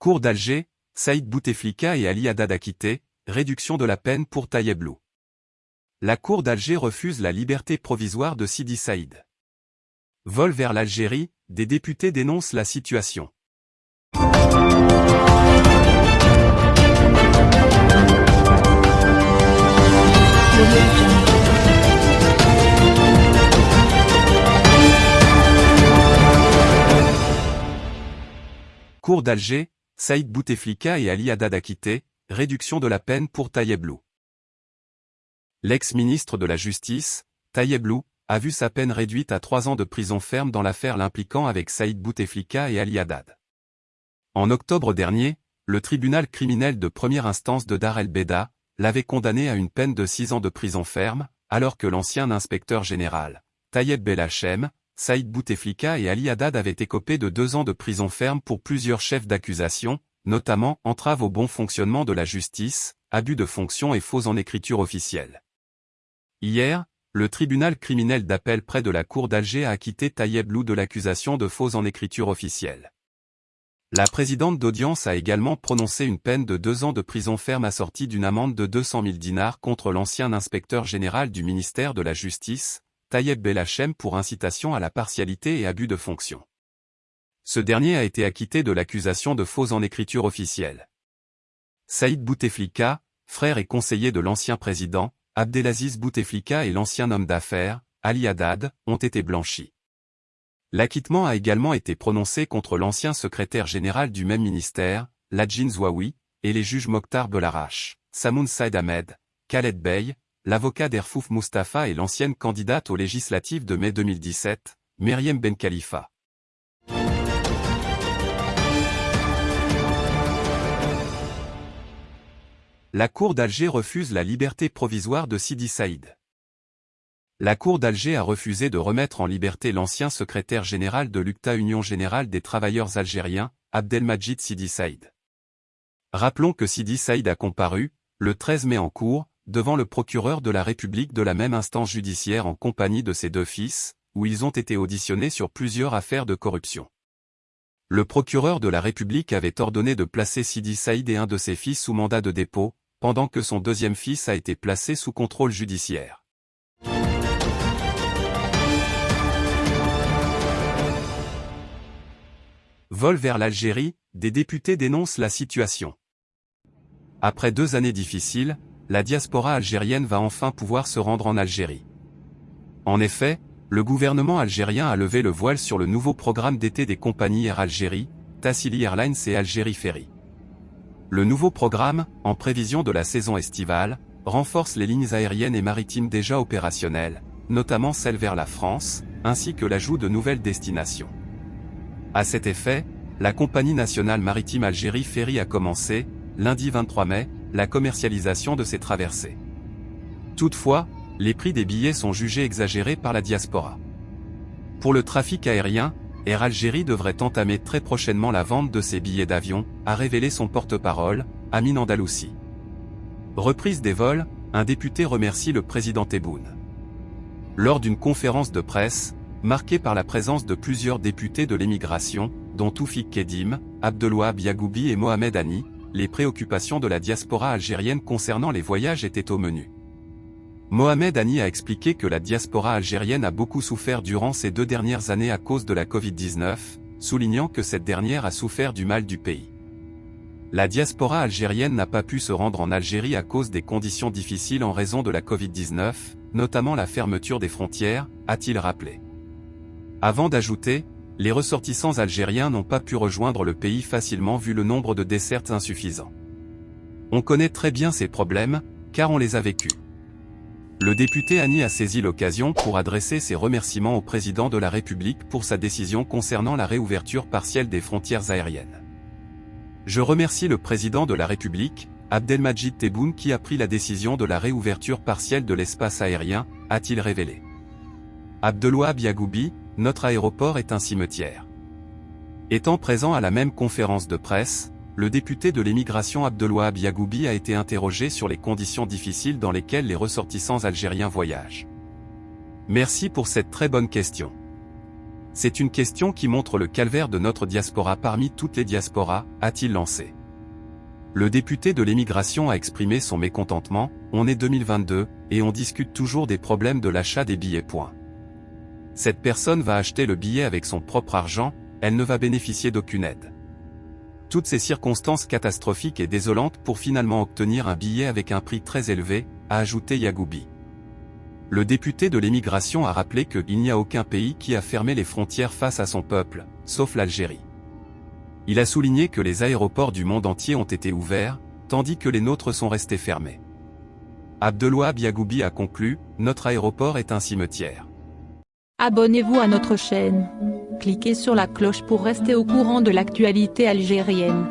Cour d'Alger, Saïd Bouteflika et Ali Haddad acquittés, réduction de la peine pour Tayeb Lou. La Cour d'Alger refuse la liberté provisoire de Sidi Saïd. Vol vers l'Algérie, des députés dénoncent la situation. Cour d'Alger, Saïd Bouteflika et Ali Haddad acquittés, réduction de la peine pour Tayeb Lou. L'ex-ministre de la Justice, Tayeb Lou, a vu sa peine réduite à trois ans de prison ferme dans l'affaire l'impliquant avec Saïd Bouteflika et Ali Haddad. En octobre dernier, le tribunal criminel de première instance de Dar el-Beda l'avait condamné à une peine de six ans de prison ferme, alors que l'ancien inspecteur général, Tayeb Belhachem, Saïd Bouteflika et Ali Haddad avaient écopé de deux ans de prison ferme pour plusieurs chefs d'accusation, notamment entrave au bon fonctionnement de la justice, abus de fonction et faux en écriture officielle. Hier, le tribunal criminel d'appel près de la cour d'Alger a acquitté Tayeb Lou de l'accusation de faux en écriture officielle. La présidente d'audience a également prononcé une peine de deux ans de prison ferme assortie d'une amende de 200 000 dinars contre l'ancien inspecteur général du ministère de la Justice, Tayeb Belhachem pour incitation à la partialité et abus de fonction. Ce dernier a été acquitté de l'accusation de faux en écriture officielle. Saïd Bouteflika, frère et conseiller de l'ancien président, Abdelaziz Bouteflika et l'ancien homme d'affaires, Ali Haddad, ont été blanchis. L'acquittement a également été prononcé contre l'ancien secrétaire général du même ministère, Ladjin Zouaoui, et les juges Mokhtar Belarache, Samoun Saïd Ahmed, Khaled Bey, l'avocat d'Erfouf Mustafa et l'ancienne candidate aux législatives de mai 2017, Meriem Ben Khalifa. La Cour d'Alger refuse la liberté provisoire de Sidi Saïd. La Cour d'Alger a refusé de remettre en liberté l'ancien secrétaire général de l'UCTA Union Générale des Travailleurs Algériens, Abdelmajid Sidi Saïd. Rappelons que Sidi Saïd a comparu, le 13 mai en cours, devant le procureur de la République de la même instance judiciaire en compagnie de ses deux fils, où ils ont été auditionnés sur plusieurs affaires de corruption. Le procureur de la République avait ordonné de placer Sidi Saïd et un de ses fils sous mandat de dépôt, pendant que son deuxième fils a été placé sous contrôle judiciaire. Vol vers l'Algérie, des députés dénoncent la situation. Après deux années difficiles, la diaspora algérienne va enfin pouvoir se rendre en Algérie. En effet, le gouvernement algérien a levé le voile sur le nouveau programme d'été des compagnies Air Algérie, Tassili Airlines et Algérie Ferry. Le nouveau programme, en prévision de la saison estivale, renforce les lignes aériennes et maritimes déjà opérationnelles, notamment celles vers la France, ainsi que l'ajout de nouvelles destinations. À cet effet, la compagnie nationale maritime Algérie Ferry a commencé, lundi 23 mai, la commercialisation de ces traversées. Toutefois, les prix des billets sont jugés exagérés par la diaspora. Pour le trafic aérien, Air Algérie devrait entamer très prochainement la vente de ses billets d'avion, a révélé son porte-parole, Amin Andalousi. Reprise des vols, un député remercie le président Tebboune. Lors d'une conférence de presse, marquée par la présence de plusieurs députés de l'émigration, dont Toufik Kedim, Abdelouab Yagoubi et Mohamed Ani, les préoccupations de la diaspora algérienne concernant les voyages étaient au menu. Mohamed Ani a expliqué que la diaspora algérienne a beaucoup souffert durant ces deux dernières années à cause de la Covid-19, soulignant que cette dernière a souffert du mal du pays. La diaspora algérienne n'a pas pu se rendre en Algérie à cause des conditions difficiles en raison de la Covid-19, notamment la fermeture des frontières, a-t-il rappelé. Avant d'ajouter, les ressortissants algériens n'ont pas pu rejoindre le pays facilement vu le nombre de desserts insuffisants. On connaît très bien ces problèmes, car on les a vécus. Le député Annie a saisi l'occasion pour adresser ses remerciements au président de la République pour sa décision concernant la réouverture partielle des frontières aériennes. Je remercie le président de la République, Abdelmajid Tebboune qui a pris la décision de la réouverture partielle de l'espace aérien, a-t-il révélé. Abdelouab Yagoubi, notre aéroport est un cimetière. Étant présent à la même conférence de presse, le député de l'émigration Abdelouab Yagoubi a été interrogé sur les conditions difficiles dans lesquelles les ressortissants algériens voyagent. Merci pour cette très bonne question. C'est une question qui montre le calvaire de notre diaspora parmi toutes les diasporas, a-t-il lancé. Le député de l'émigration a exprimé son mécontentement, on est 2022, et on discute toujours des problèmes de l'achat des billets. Point. Cette personne va acheter le billet avec son propre argent, elle ne va bénéficier d'aucune aide. Toutes ces circonstances catastrophiques et désolantes pour finalement obtenir un billet avec un prix très élevé, a ajouté Yagoubi. Le député de l'émigration a rappelé qu'il n'y a aucun pays qui a fermé les frontières face à son peuple, sauf l'Algérie. Il a souligné que les aéroports du monde entier ont été ouverts, tandis que les nôtres sont restés fermés. Abdelouab Yagoubi a conclu, notre aéroport est un cimetière. Abonnez-vous à notre chaîne. Cliquez sur la cloche pour rester au courant de l'actualité algérienne.